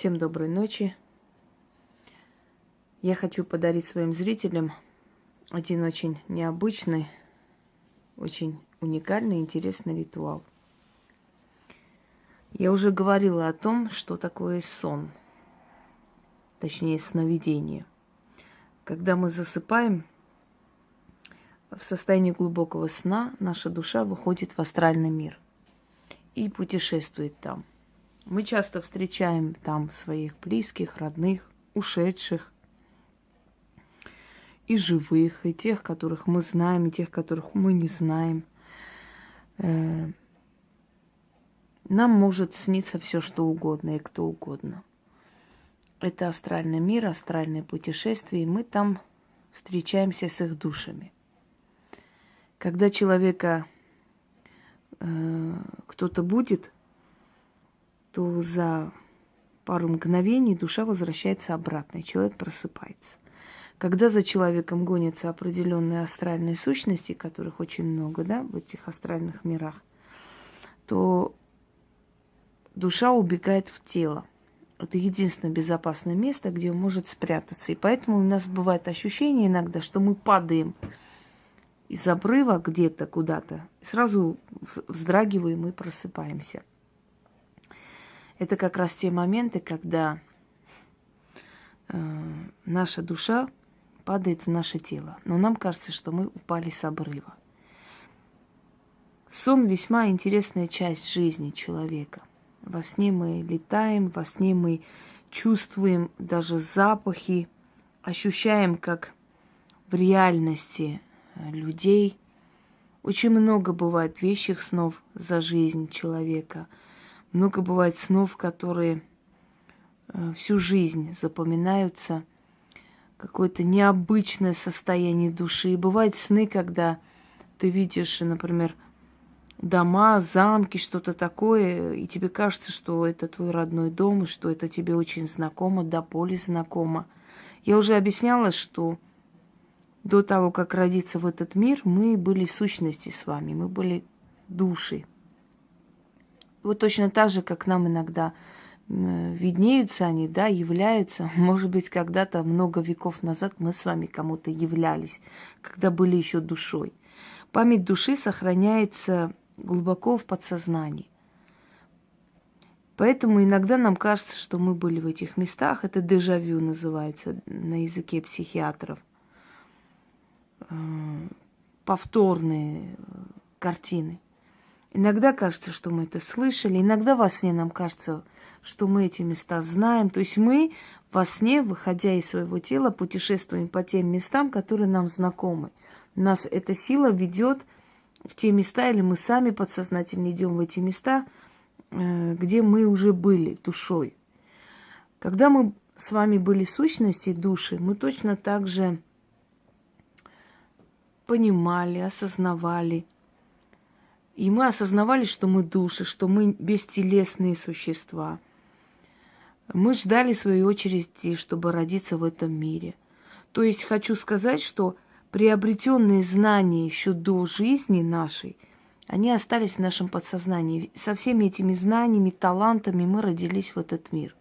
Всем доброй ночи. Я хочу подарить своим зрителям один очень необычный, очень уникальный, интересный ритуал. Я уже говорила о том, что такое сон, точнее сновидение. Когда мы засыпаем, в состоянии глубокого сна наша душа выходит в астральный мир и путешествует там. Мы часто встречаем там своих близких, родных, ушедших, и живых, и тех, которых мы знаем, и тех, которых мы не знаем. Э, нам может сниться все, что угодно и кто угодно. Это астральный мир, астральное путешествие, и мы там встречаемся с их душами. Когда человека э, кто-то будет, то за пару мгновений душа возвращается обратно, и человек просыпается. Когда за человеком гонятся определенные астральные сущности, которых очень много, да, в этих астральных мирах, то душа убегает в тело. Это единственное безопасное место, где он может спрятаться. И поэтому у нас бывает ощущение иногда, что мы падаем из обрыва где-то куда-то, сразу вздрагиваем и просыпаемся. Это как раз те моменты, когда э, наша душа падает в наше тело. Но нам кажется, что мы упали с обрыва. Сон весьма интересная часть жизни человека. Во сне мы летаем, во сне мы чувствуем даже запахи, ощущаем, как в реальности э, людей. Очень много бывает вещих снов за жизнь человека – много бывает снов, которые э, всю жизнь запоминаются. Какое-то необычное состояние души. И бывают сны, когда ты видишь, например, дома, замки, что-то такое, и тебе кажется, что это твой родной дом, и что это тебе очень знакомо, до боли знакомо. Я уже объясняла, что до того, как родиться в этот мир, мы были сущности с вами, мы были души. Вот точно так же, как нам иногда виднеются они, да, являются. Может быть, когда-то, много веков назад мы с вами кому-то являлись, когда были еще душой. Память души сохраняется глубоко в подсознании. Поэтому иногда нам кажется, что мы были в этих местах. Это дежавю называется на языке психиатров. Э, повторные э, картины. Иногда кажется, что мы это слышали, иногда во сне нам кажется, что мы эти места знаем. То есть мы во сне, выходя из своего тела, путешествуем по тем местам, которые нам знакомы. Нас эта сила ведет в те места, или мы сами подсознательно идем в эти места, э, где мы уже были душой. Когда мы с вами были сущности души, мы точно так же понимали, осознавали – и мы осознавали, что мы души, что мы бестелесные существа. Мы ждали своей очереди, чтобы родиться в этом мире. То есть хочу сказать, что приобретенные знания еще до жизни нашей, они остались в нашем подсознании. Со всеми этими знаниями, талантами мы родились в этот мир.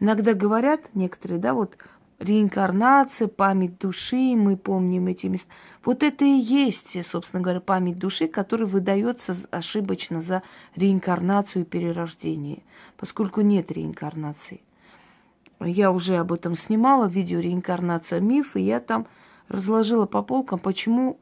Иногда говорят некоторые, да, вот реинкарнация, память души, мы помним эти места. Вот это и есть, собственно говоря, память души, которая выдается ошибочно за реинкарнацию и перерождение, поскольку нет реинкарнации. Я уже об этом снимала, видео «Реинкарнация миф», и я там разложила по полкам, почему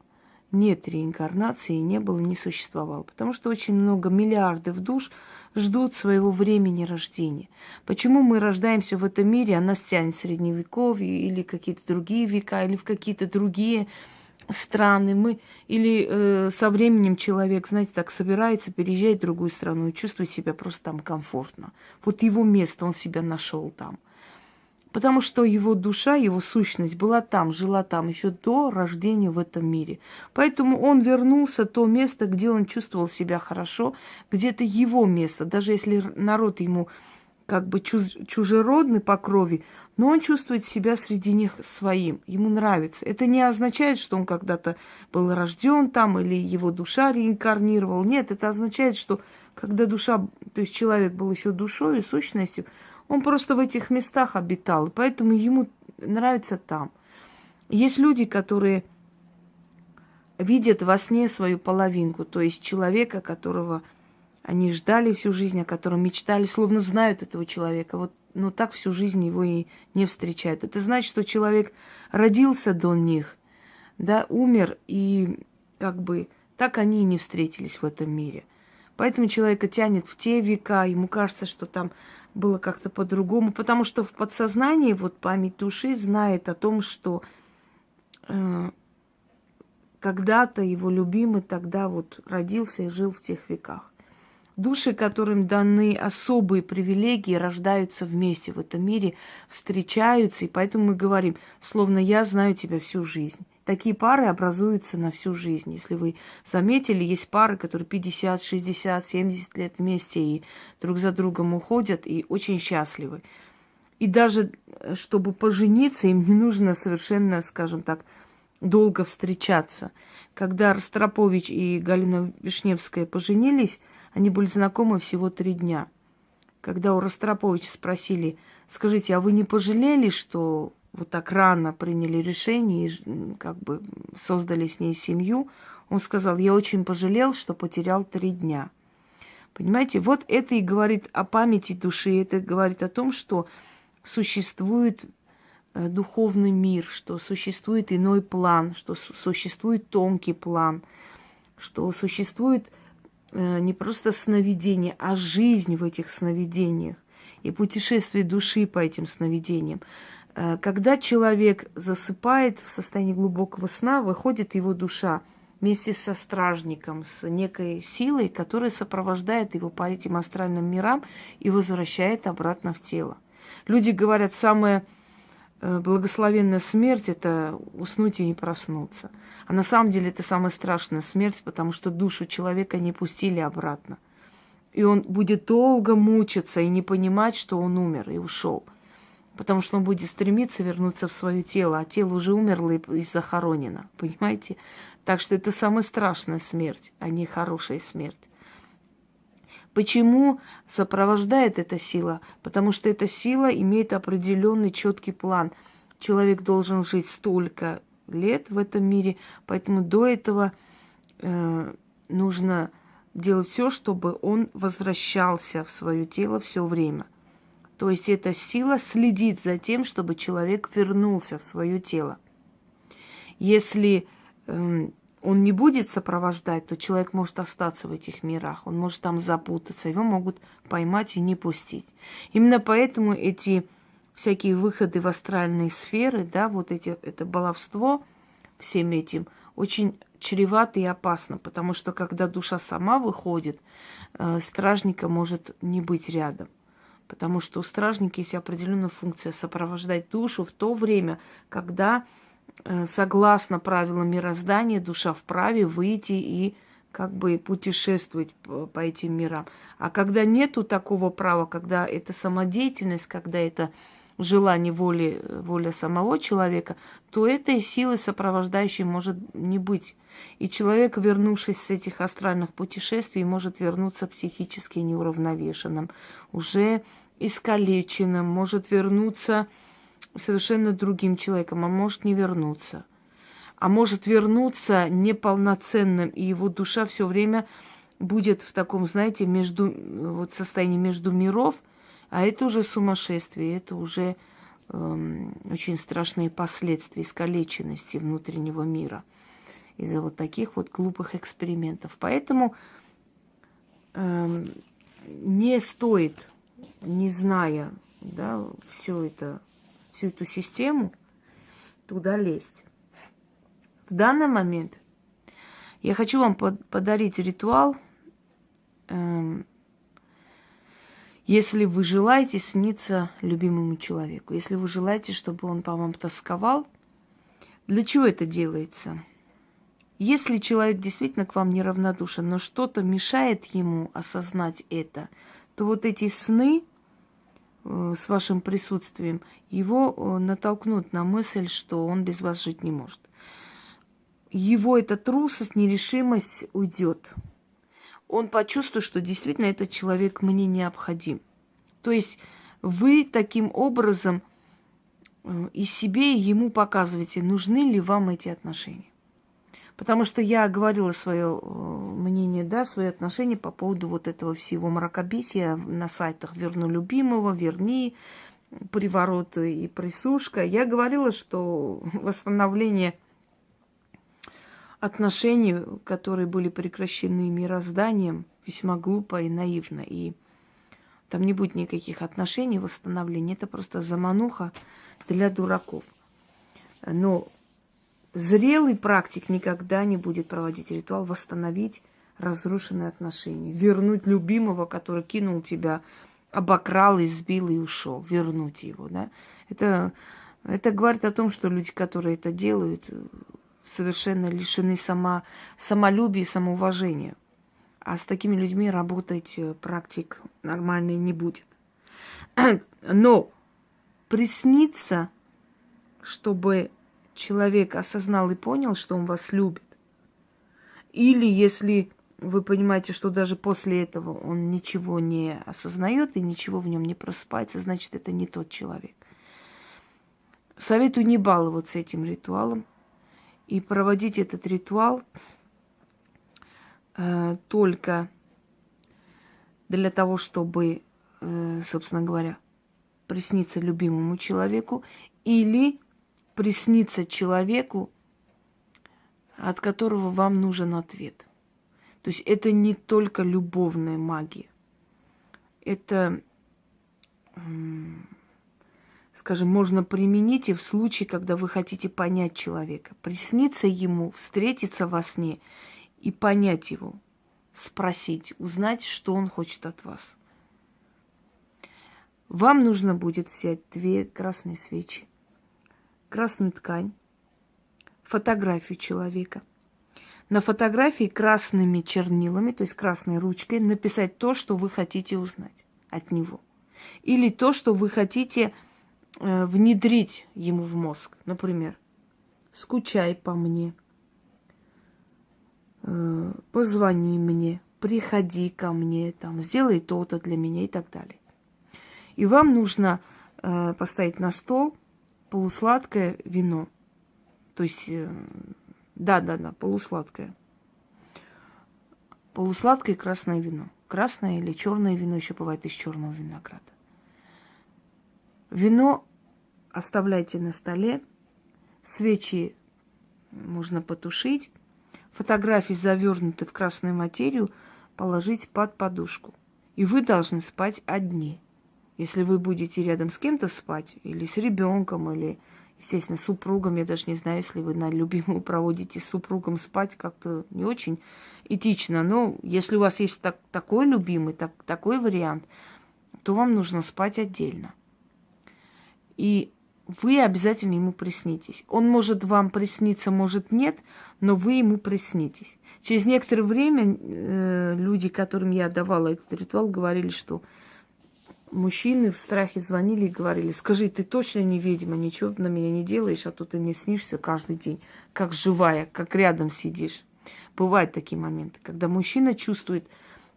нет реинкарнации, не было, не существовало. Потому что очень много миллиардов душ ждут своего времени рождения. Почему мы рождаемся в этом мире, а нас тянет средневековье или какие-то другие века, или в какие-то другие страны. Мы, или э, со временем человек, знаете, так собирается, переезжает в другую страну и чувствует себя просто там комфортно. Вот его место, он себя нашел там потому что его душа, его сущность была там, жила там еще до рождения в этом мире. Поэтому он вернулся в то место, где он чувствовал себя хорошо, где это его место, даже если народ ему как бы чуж чужеродный по крови, но он чувствует себя среди них своим, ему нравится. Это не означает, что он когда-то был рожден там или его душа реинкарнировал. Нет, это означает, что когда душа, то есть человек был еще душой и сущностью, Он просто в этих местах обитал, поэтому ему нравится там. Есть люди, которые видят во сне свою половинку, то есть человека, которого они ждали всю жизнь, о котором мечтали, словно знают этого человека. Вот, но так всю жизнь его и не встречают. Это значит, что человек родился до них, да, умер, и как бы так они и не встретились в этом мире. Поэтому человека тянет в те века, ему кажется, что там было как-то по-другому, потому что в подсознании вот память души знает о том, что э, когда-то его любимый тогда вот родился и жил в тех веках. Души, которым даны особые привилегии, рождаются вместе в этом мире, встречаются, и поэтому мы говорим, словно я знаю тебя всю жизнь. Такие пары образуются на всю жизнь. Если вы заметили, есть пары, которые 50, 60, 70 лет вместе и друг за другом уходят и очень счастливы. И даже э, чтобы пожениться, им не нужно совершенно, скажем так, долго встречаться. Когда Ростропович и Галина Вишневская поженились, они были знакомы всего три дня. Когда у Ростроповича спросили, скажите, а вы не пожалели, что вот так рано приняли решение и как бы создали с ней семью, он сказал, я очень пожалел, что потерял три дня. Понимаете, вот это и говорит о памяти души, это говорит о том, что существует э, духовный мир, что существует иной план, что существует тонкий план, что существует не просто сновидение, а жизнь в этих сновидениях и путешествие души по этим сновидениям. Э, когда человек засыпает в состоянии глубокого сна, выходит его душа вместе со стражником, с некой силой, которая сопровождает его по этим астральным мирам и возвращает обратно в тело. Люди говорят, самая э, благословенная смерть – это уснуть и не проснуться. А на самом деле это самая страшная смерть, потому что душу человека не пустили обратно. И он будет долго мучиться и не понимать, что он умер и ушел – потому что он будет стремиться вернуться в свое тело, а тело уже умерло и захоронено, понимаете? Так что это самая страшная смерть, а не хорошая смерть. Почему сопровождает эта сила? Потому что эта сила имеет определенный четкий план. Человек должен жить столько лет в этом мире, поэтому до этого э, нужно делать все, чтобы он возвращался в свое тело все время. То есть эта сила следит за тем, чтобы человек вернулся в свое тело. Если э, он не будет сопровождать, то человек может остаться в этих мирах, он может там запутаться, его могут поймать и не пустить. Именно поэтому эти всякие выходы в астральные сферы, да, вот эти, это баловство всем этим очень чревато и опасно, потому что когда душа сама выходит, э, стражника может не быть рядом потому что у стражника есть определенная функция сопровождать душу в то время, когда, согласно правилам мироздания, душа вправе выйти и как бы путешествовать по, по этим мирам. А когда нету такого права, когда это самодеятельность, когда это желание воли, воля самого человека, то этой силы сопровождающей может не быть. И человек, вернувшись с этих астральных путешествий, может вернуться психически неуравновешенным, уже искалеченным, может вернуться совершенно другим человеком, а может не вернуться. А может вернуться неполноценным, и его душа все время будет в таком, знаете, между, вот состоянии между миров, а это уже сумасшествие, это уже эм, очень страшные последствия искалеченности внутреннего мира из-за вот таких вот глупых экспериментов. Поэтому эм, не стоит не зная да, всю, это, всю эту систему, туда лезть. В данный момент я хочу вам под, подарить ритуал, эм, если вы желаете сниться любимому человеку, если вы желаете, чтобы он по вам тосковал, для чего это делается? Если человек действительно к вам неравнодушен, но что-то мешает ему осознать это, то вот эти сны с вашим присутствием его э, натолкнут на мысль, что он без вас жить не может. Его эта трусость, нерешимость уйдет. Он почувствует, что действительно этот человек мне необходим. То есть вы таким образом э, и себе, и ему показываете, нужны ли вам эти отношения. Потому что я говорила свое э, мнение, да, свои отношения по поводу вот этого всего мракобесия на сайтах «Верну любимого», «Верни», «Приворот» и «Присушка». Я говорила, что восстановление отношений, которые были прекращены мирозданием, весьма глупо и наивно. И там не будет никаких отношений, восстановления. Это просто замануха для дураков. Но Зрелый практик никогда не будет проводить ритуал, восстановить разрушенные отношения, вернуть любимого, который кинул тебя, обокрал, избил и ушел, вернуть его, да. Это, это говорит о том, что люди, которые это делают, совершенно лишены сама, самолюбия и самоуважения. А с такими людьми работать э, практик нормальный не будет. Но присниться, чтобы человек осознал и понял, что он вас любит, или если вы понимаете, что даже после этого он ничего не осознает и ничего в нем не просыпается, значит, это не тот человек. Советую не баловаться этим ритуалом и проводить этот ритуал э, только для того, чтобы, э, собственно говоря, присниться любимому человеку или приснится человеку, от которого вам нужен ответ. То есть это не только любовная магия. Это, скажем, можно применить и в случае, когда вы хотите понять человека. Присниться ему, встретиться во сне и понять его, спросить, узнать, что он хочет от вас. Вам нужно будет взять две красные свечи красную ткань, фотографию человека. На фотографии красными чернилами, то есть красной ручкой, написать то, что вы хотите узнать от него. Или то, что вы хотите э, внедрить ему в мозг. Например, скучай по мне, э, позвони мне, приходи ко мне, там, сделай то-то для меня и так далее. И вам нужно э, поставить на стол полусладкое вино. То есть, да-да-да, э, полусладкое. Полусладкое красное вино. Красное или черное вино еще бывает из черного винограда. Вино оставляйте на столе, свечи можно потушить, фотографии, завернуты в красную материю, положить под подушку. И вы должны спать одни. Если вы будете рядом с кем-то спать, или с ребенком, или, естественно, с супругом, я даже не знаю, если вы на любимую проводите с супругом спать, как-то не очень этично. Но если у вас есть так, такой любимый, так, такой вариант, то вам нужно спать отдельно. И вы обязательно ему приснитесь. Он может вам присниться, может нет, но вы ему приснитесь. Через некоторое время э, люди, которым я давала этот ритуал, говорили, что мужчины в страхе звонили и говорили, скажи, ты точно не ведьма, ничего на меня не делаешь, а то ты мне снишься каждый день, как живая, как рядом сидишь. Бывают такие моменты, когда мужчина чувствует,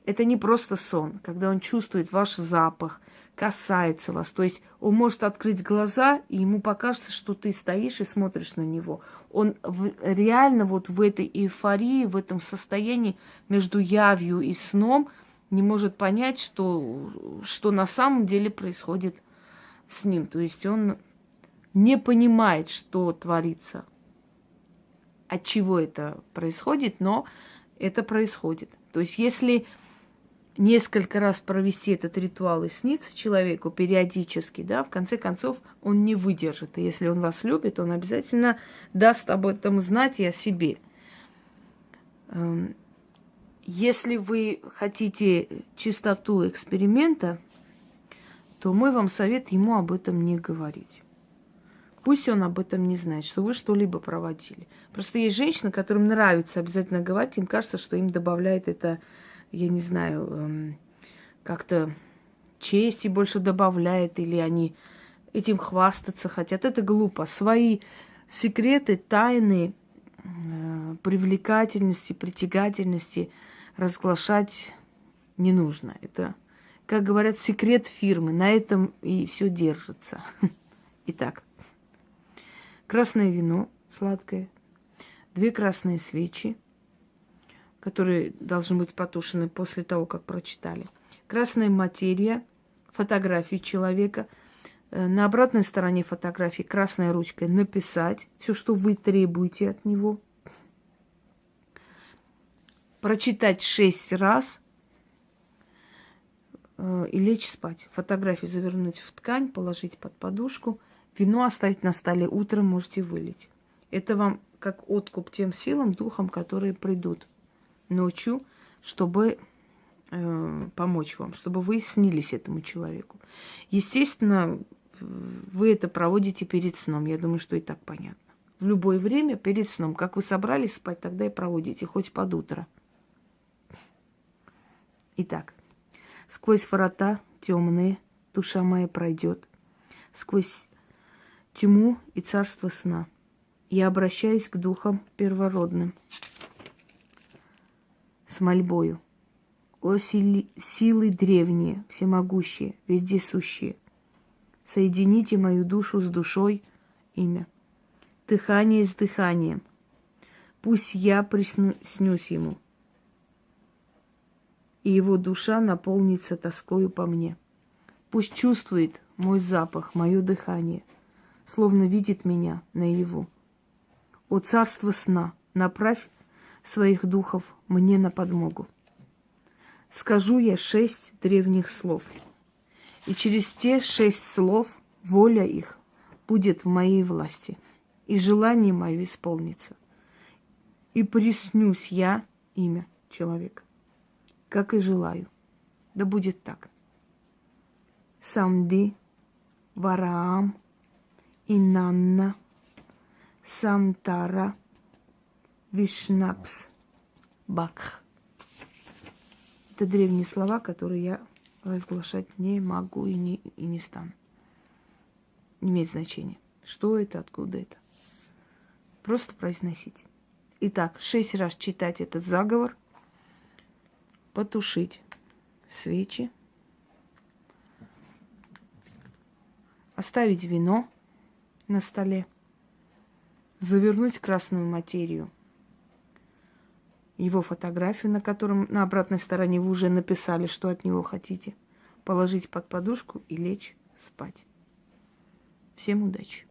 это не просто сон, когда он чувствует ваш запах, касается вас. То есть он может открыть глаза, и ему покажется, что ты стоишь и смотришь на него. Он в, реально вот в этой эйфории, в этом состоянии между явью и сном – не может понять, что, что на самом деле происходит с ним. То есть он не понимает, что творится, от чего это происходит, но это происходит. То есть если несколько раз провести этот ритуал и снится человеку периодически, да, в конце концов он не выдержит. И если он вас любит, он обязательно даст об этом знать и о себе. Если вы хотите чистоту эксперимента, то мой вам совет ему об этом не говорить. Пусть он об этом не знает, что вы что-либо проводили. Просто есть женщины, которым нравится обязательно говорить, им кажется, что им добавляет это, я не знаю, эм, как-то чести больше добавляет, или они этим хвастаться хотят. Это глупо. Свои секреты, тайны, э, привлекательности, притягательности – разглашать не нужно. Это как говорят, секрет фирмы. На этом и все держится. Итак, красное вино сладкое, две красные свечи, которые должны быть потушены после того, как прочитали. Красная материя, фотографии человека. Э, на обратной стороне фотографии красной ручкой написать все, что вы требуете от него. Прочитать шесть раз э, и лечь спать. Фотографии завернуть в ткань, положить под подушку. Вино оставить на столе. Утром можете вылить. Это вам как откуп тем силам, духам, которые придут ночью, чтобы э, помочь вам, чтобы вы снились этому человеку. Естественно, вы это проводите перед сном. Я думаю, что и так понятно. В любое время перед сном. Как вы собрались спать, тогда и проводите, хоть под утро. Итак, сквозь врата темные душа моя пройдет, сквозь тьму и царство сна. Я обращаюсь к духам первородным с мольбою. О сили, силы древние, всемогущие, вездесущие, соедините мою душу с душой, имя, дыхание с дыханием. Пусть я приснюсь ему, и его душа наполнится тоскою по мне. Пусть чувствует мой запах, мое дыхание, словно видит меня наяву. О царство сна, направь своих духов мне на подмогу. Скажу я шесть древних слов, и через те шесть слов воля их будет в моей власти, и желание мое исполнится. И приснюсь я имя человека, как и желаю. Да будет так. Самди, Вараам, Инанна, Самтара – Вишнапс Бакх. Это древние слова, которые я разглашать не могу и не, и не стану. Не имеет значения. Что это, откуда это. Просто произносить. Итак, шесть раз читать этот заговор, потушить свечи, оставить вино на столе, завернуть красную материю – его фотографию, на котором на обратной стороне вы уже написали, что от него хотите, положить под подушку и лечь спать. Всем удачи!